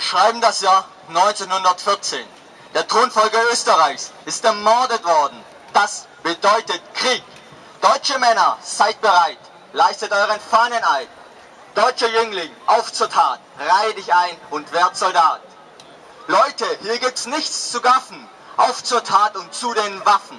schreiben das Jahr 1914. Der Thronfolger Österreichs ist ermordet worden. Das bedeutet Krieg. Deutsche Männer, seid bereit. Leistet euren Fahneneid. Deutscher Jüngling, auf zur Tat. Reihe dich ein und werd Soldat. Leute, hier gibt's nichts zu gaffen. Auf zur Tat und zu den Waffen.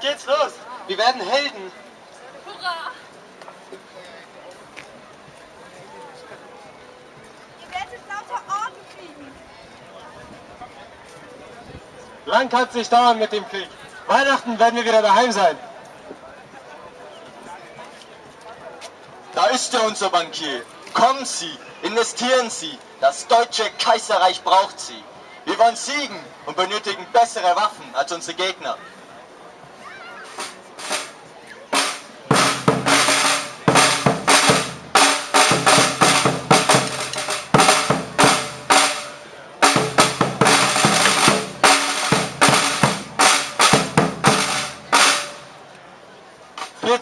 Jetzt geht's los! Wir werden Helden. Hurra! Ihr werdet lauter Orden kriegen. Lang kann's nicht dauern mit dem Krieg. Weihnachten werden wir wieder daheim sein. Da ist er, unser Bankier. Kommen Sie, investieren Sie. Das deutsche Kaiserreich braucht Sie. Wir wollen siegen und benötigen bessere Waffen als unsere Gegner.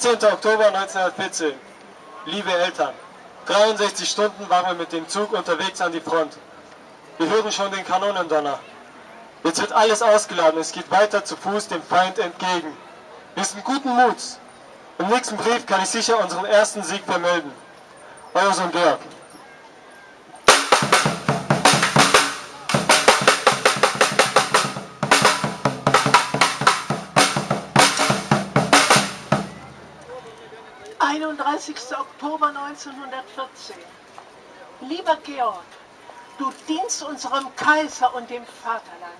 14. Oktober 1914. Liebe Eltern, 63 Stunden waren wir mit dem Zug unterwegs an die Front. Wir hören schon den Kanonendonner. Jetzt wird alles ausgeladen, es geht weiter zu Fuß dem Feind entgegen. Wir sind guten Muts. Im nächsten Brief kann ich sicher unseren ersten Sieg vermelden. Euer Sohn Georg. Einunddreißigster Oktober 1914. Lieber Georg, du dienst unserem Kaiser und dem Vaterland.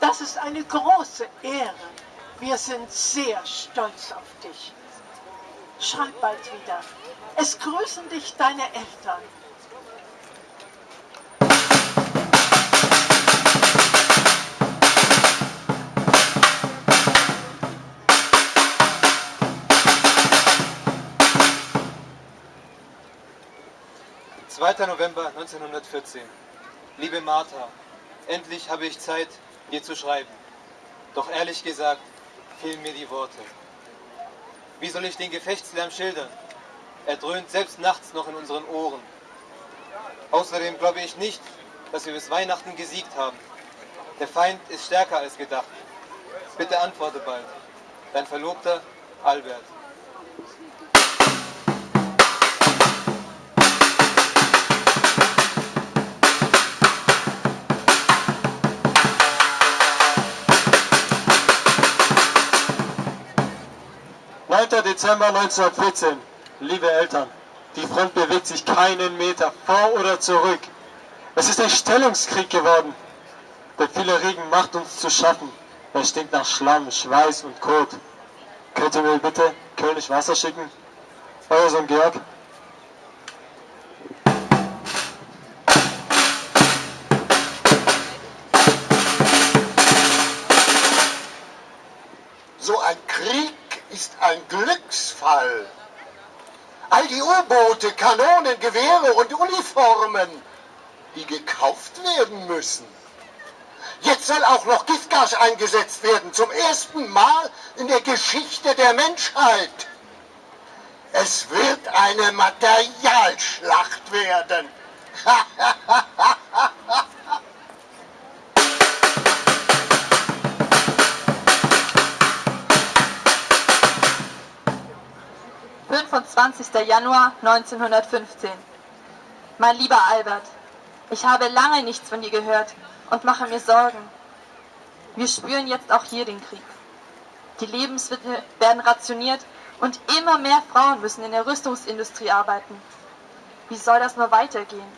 Das ist eine große Ehre. Wir sind sehr stolz auf dich. Schreib bald wieder. Es grüßen dich deine Eltern. Zweiter November 1914. Liebe Martha, endlich habe ich Zeit, dir zu schreiben. Doch ehrlich gesagt fehlen mir die Worte. Wie soll ich den Gefechtslärm schildern? Er dröhnt selbst nachts noch in unseren Ohren. Außerdem glaube ich nicht, dass wir bis Weihnachten gesiegt haben. Der Feind ist stärker als gedacht. Bitte antworte bald. Dein Verlobter Albert. Dezember 1914. Liebe Eltern, die Front bewegt sich keinen Meter vor oder zurück. Es ist ein Stellungskrieg geworden. Der viele Regen macht uns zu schaffen. Er stinkt nach Schlamm, Schweiß und Kot. Könnt ihr mir bitte König Wasser schicken? Euer Sohn Georg. So ein Krieg ist ein Glücksfall. All die U-Boote, Kanonen, Gewehre und Uniformen, die gekauft werden müssen. Jetzt soll auch noch Giftgas eingesetzt werden, zum ersten Mal in der Geschichte der Menschheit. Es wird eine Materialschlacht werden. Film 25. Januar 1915. Mein lieber Albert, ich habe lange nichts von dir gehört und mache mir Sorgen. Wir spüren jetzt auch hier den Krieg. Die Lebensmittel werden rationiert und immer mehr Frauen müssen in der Rüstungsindustrie arbeiten. Wie soll das nur weitergehen?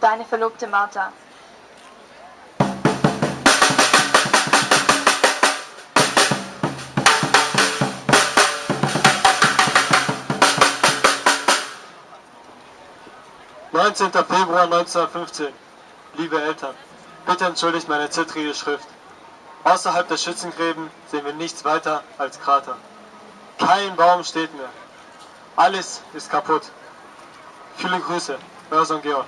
Deine Verlobte Martha. 19. Februar 1915. Liebe Eltern, bitte entschuldigt meine zittrige Schrift. Außerhalb der Schützengräben sehen wir nichts weiter als Krater. Kein Baum steht mehr. Alles ist kaputt. Viele Grüße, euer Sohn Georg.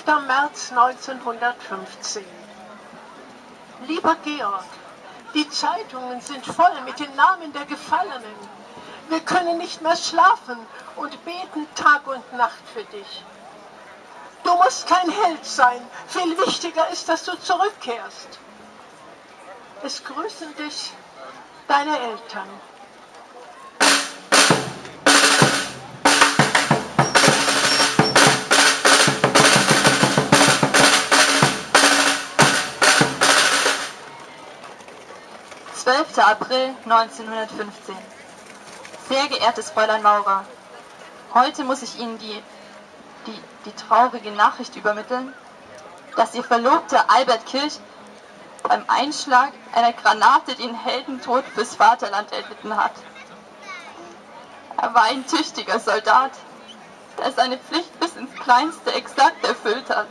Fünfter März 1915. Lieber Georg, die Zeitungen sind voll mit den Namen der Gefallenen. Wir können nicht mehr schlafen und beten Tag und Nacht für dich. Du musst kein Held sein. Viel wichtiger ist, dass du zurückkehrst. Es grüßen dich deine Eltern. Zwölfter April 1915. Sehr geehrtes Fräulein Maurer, heute muss ich Ihnen die, die, die traurige Nachricht übermitteln, dass Ihr Verlobter Albert Kirch beim Einschlag einer Granate den Heldentod fürs Vaterland erlitten hat. Er war ein tüchtiger Soldat, der seine Pflicht bis ins Kleinste exakt erfüllt hat.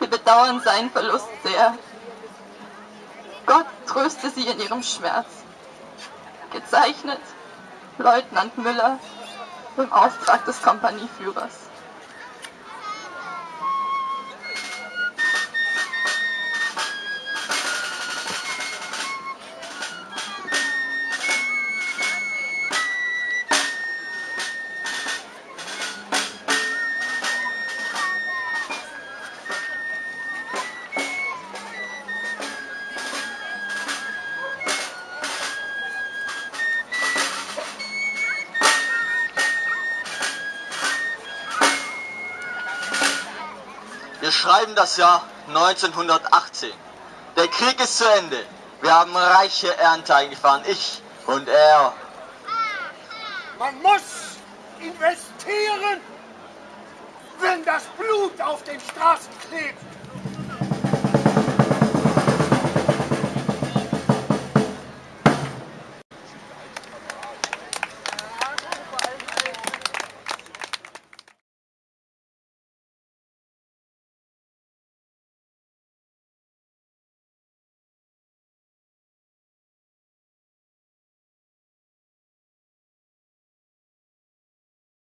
Wir bedauern seinen Verlust sehr. Gott tröste sie in ihrem Schmerz. Gezeichnet Leutnant Müller im Auftrag des Kompanieführers. Wir schreiben das Jahr 1918. Der Krieg ist zu Ende. Wir haben reiche Ernte eingefahren. Ich und er. Man muss investieren, wenn das Blut auf den Straßen klebt.